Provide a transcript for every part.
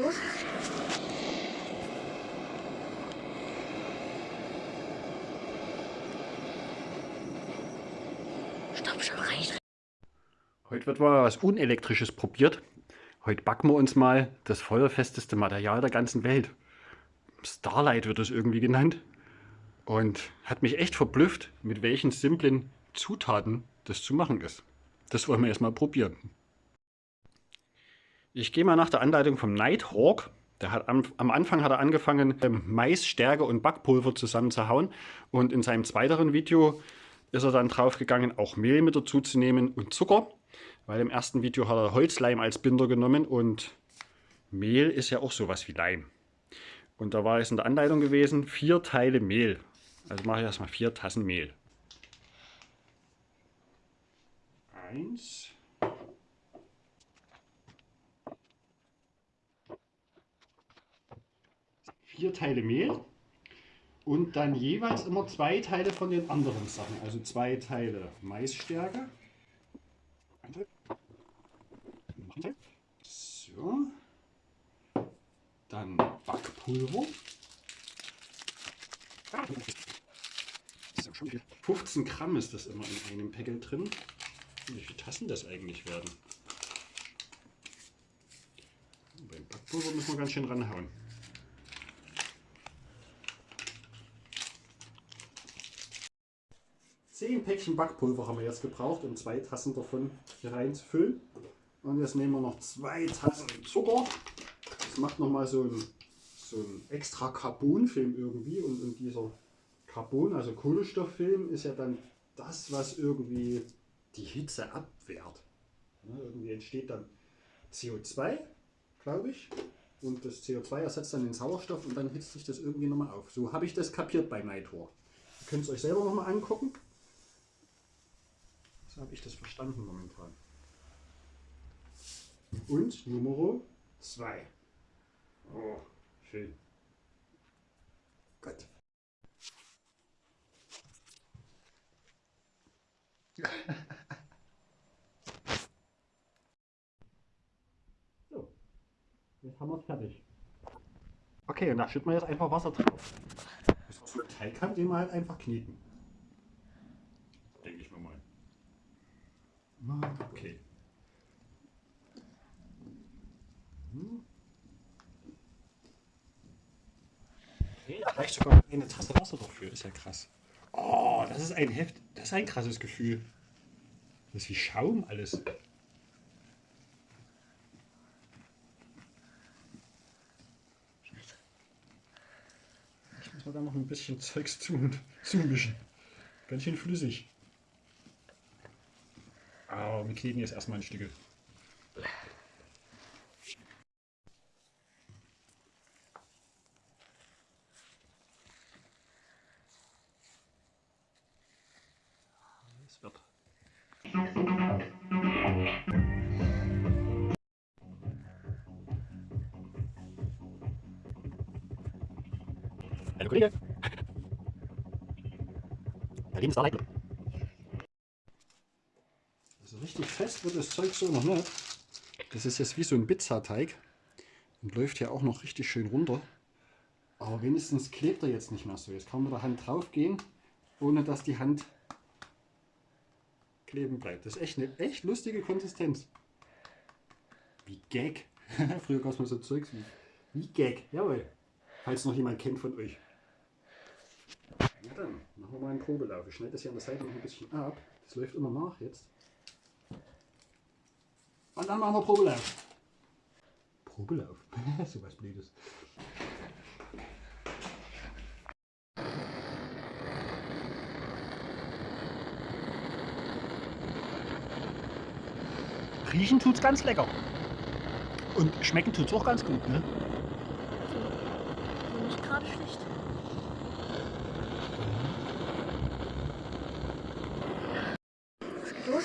los? Stopp, schon reicht. Heute wird mal was Unelektrisches probiert. Heute backen wir uns mal das feuerfesteste Material der ganzen Welt. Starlight wird es irgendwie genannt. Und hat mich echt verblüfft, mit welchen simplen Zutaten das zu machen ist. Das wollen wir erstmal probieren. Ich gehe mal nach der Anleitung vom Nighthawk. Der hat am, am Anfang hat er angefangen, ähm, Mais, Stärke und Backpulver zusammenzuhauen. Und in seinem zweiteren Video ist er dann drauf gegangen, auch Mehl mit dazu zu nehmen und Zucker. Weil im ersten Video hat er Holzleim als Binder genommen und Mehl ist ja auch sowas wie Leim. Und da war es in der Anleitung gewesen, vier Teile Mehl. Also mache ich erstmal vier Tassen Mehl. Eins. Vier Teile Mehl und dann jeweils immer zwei Teile von den anderen Sachen. Also zwei Teile Maisstärke. So. Dann Backpulver. 15 Gramm ist das immer in einem Päckel drin. Wie viele Tassen das eigentlich werden? Beim Backpulver müssen wir ganz schön ranhauen. Zehn Päckchen Backpulver haben wir jetzt gebraucht, um zwei Tassen davon hier reinzufüllen. Und jetzt nehmen wir noch zwei Tassen Zucker. Das macht nochmal so ein, so ein extra Carbonfilm irgendwie. Und, und dieser Carbon, also Kohlenstofffilm, ist ja dann das, was irgendwie die Hitze abwehrt. Ja, irgendwie entsteht dann CO2, glaube ich. Und das CO2 ersetzt dann den Sauerstoff und dann hitzt sich das irgendwie nochmal auf. So habe ich das kapiert bei Nighthawk. Ihr könnt es euch selber nochmal angucken. Habe ich das verstanden momentan. Und Nummer 2. Oh, schön. Gut. so, jetzt haben wir es fertig. Okay, und da schütten wir jetzt einfach Wasser drauf. Das so Teig haben, den wir halt einfach kneten. Denke ich mir mal. Okay. Okay, da reicht sogar eine Tasse Wasser dafür. Ist ja krass. Oh, das ist ein Heft. Das ist ein krasses Gefühl. Das ist wie Schaum alles. Ich muss mal da noch ein bisschen Zeugs zu, zumischen. Ganz schön flüssig. Aber wir kleben jetzt erstmal ein Stück. Es wird. Hallo Kollege. Da lieben Starlight. Also richtig fest wird das Zeug so noch nicht. Das ist jetzt wie so ein Pizzateig und läuft hier auch noch richtig schön runter. Aber wenigstens klebt er jetzt nicht mehr so. Jetzt kann man mit der Hand drauf gehen, ohne dass die Hand kleben bleibt. Das ist echt eine echt lustige Konsistenz. Wie Gag. Früher gab es mal so Zeugs wie, wie Gag. Jawohl. Falls noch jemand kennt von euch. Na dann, machen wir mal einen Probelauf. Ich schneide das hier an der Seite noch ein bisschen ab. Das läuft immer nach jetzt. Und dann machen wir Probelauf. Probelauf? so was Blödes. Riechen tut's ganz lecker. Und schmecken tut's auch ganz gut, ne? Nicht gerade schlecht. Was geht los?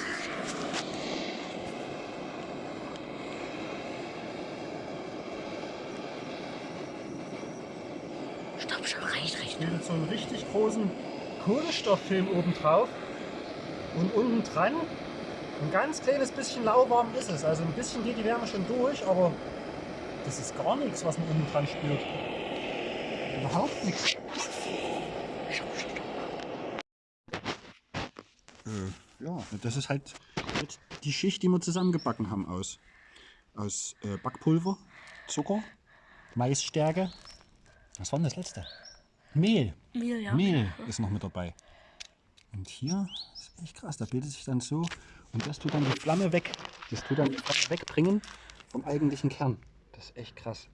Stopp, mit so einem richtig großen Kohlenstofffilm oben drauf. Und unten dran ein ganz kleines bisschen lauwarm ist es. Also ein bisschen geht die Wärme schon durch, aber das ist gar nichts, was man unten dran spürt. Überhaupt nichts. Ja, das ist halt die Schicht, die wir zusammengebacken haben aus, aus äh, Backpulver, Zucker, Maisstärke. Was war denn das letzte? Mehl. Mehl, ja. Mehl ist noch mit dabei. Und hier ist echt krass, da bildet sich dann so und das tut dann die Flamme weg. Das tut dann die Flamme wegbringen vom eigentlichen Kern. Das ist echt krass.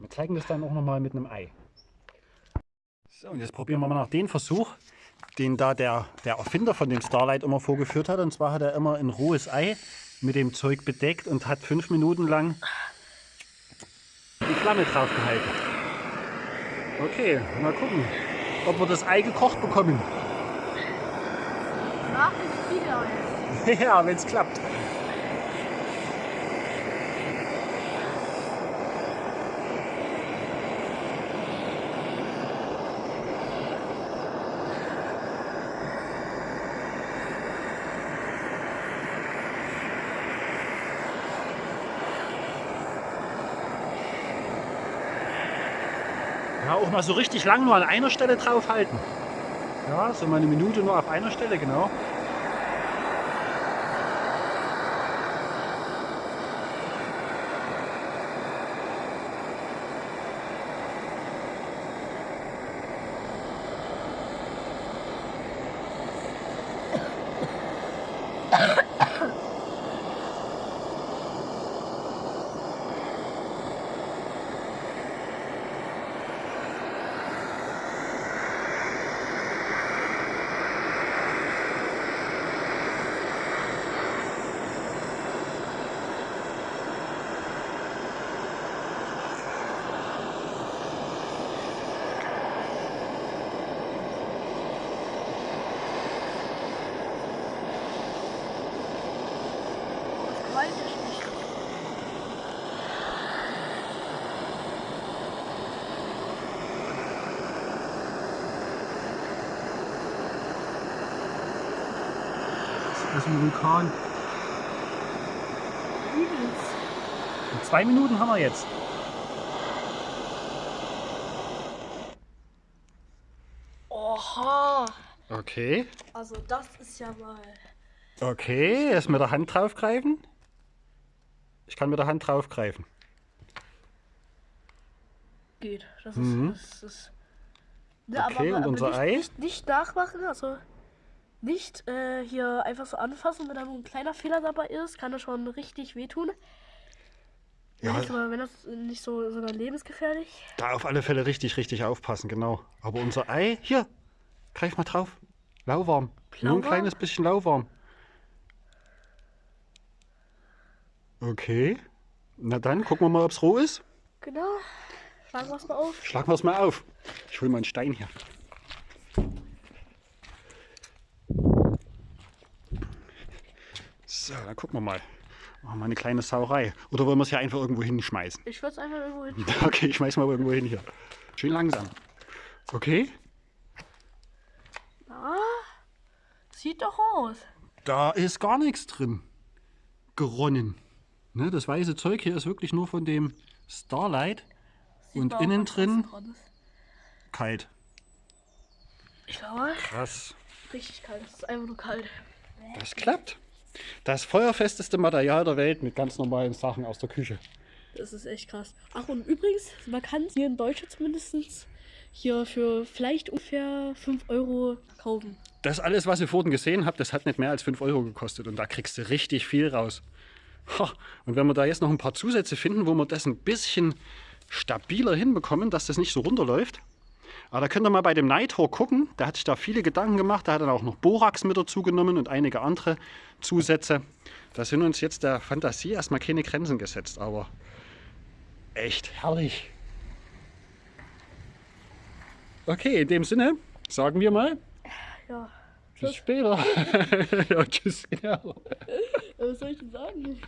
Wir zeigen das dann auch nochmal mit einem Ei. So, und jetzt probieren wir mal nach den Versuch, den da der, der Erfinder von dem Starlight immer vorgeführt hat. Und zwar hat er immer ein rohes Ei mit dem Zeug bedeckt und hat fünf Minuten lang die Flamme drauf gehalten. Okay, mal gucken, ob wir das Ei gekocht bekommen. Ach, ja, wenn es klappt. Ja, auch mal so richtig lang nur an einer Stelle draufhalten. Ja, so mal eine Minute nur auf einer Stelle, genau. Weiß ich nicht. Das ist ein Vulkan. Übelst. Und zwei Minuten haben wir jetzt. Oha. Okay. Also das ist ja mal. Okay, jetzt mit der Hand draufgreifen. Ich kann mit der Hand draufgreifen. Geht. Das ist. Mhm. Das ist ja, Okay, und unser nicht, Ei? Nicht, nicht nachmachen, also nicht äh, hier einfach so anfassen, wenn da nur ein kleiner Fehler dabei ist, kann das schon richtig wehtun. Ja, Nicht, aber wenn das nicht so sogar lebensgefährlich. da auf alle Fälle richtig, richtig aufpassen, genau. Aber unser Ei, hier, greif mal drauf. Lauwarm. Nur ein kleines bisschen lauwarm. Okay. Na dann, gucken wir mal, ob es roh ist. Genau. Schlagen wir es mal auf. Schlagen wir es mal auf. Ich hole mal einen Stein hier. So, dann gucken wir mal. Machen wir eine kleine Sauerei. Oder wollen wir es hier einfach irgendwo hinschmeißen? Ich würde es einfach irgendwo hin. Okay, ich schmeiß mal irgendwo hin hier. Schön langsam. Okay, Ah, sieht doch aus. da ist gar nichts drin. Geronnen. Ne, das weiße Zeug hier ist wirklich nur von dem Starlight. Sieht Und innen drin? Kalt. Ich glaube, Krass. richtig kalt. Es ist einfach nur kalt. Das klappt. Das feuerfesteste Material der Welt mit ganz normalen Sachen aus der Küche. Das ist echt krass. Ach, und übrigens, man kann hier in Deutschland zumindest hier für vielleicht ungefähr 5 Euro kaufen. Das alles, was ihr vorhin gesehen habt, das hat nicht mehr als 5 Euro gekostet und da kriegst du richtig viel raus. Und wenn wir da jetzt noch ein paar Zusätze finden, wo wir das ein bisschen stabiler hinbekommen, dass das nicht so runterläuft. Aber da könnt ihr mal bei dem Nighthawk gucken, der hat sich da viele Gedanken gemacht, der hat dann auch noch Borax mit dazu genommen und einige andere Zusätze. Da sind uns jetzt der Fantasie erstmal keine Grenzen gesetzt, aber echt herrlich. Okay, in dem Sinne sagen wir mal, Ja. bis später. ja, tschüss. Genau. Was soll ich denn sagen?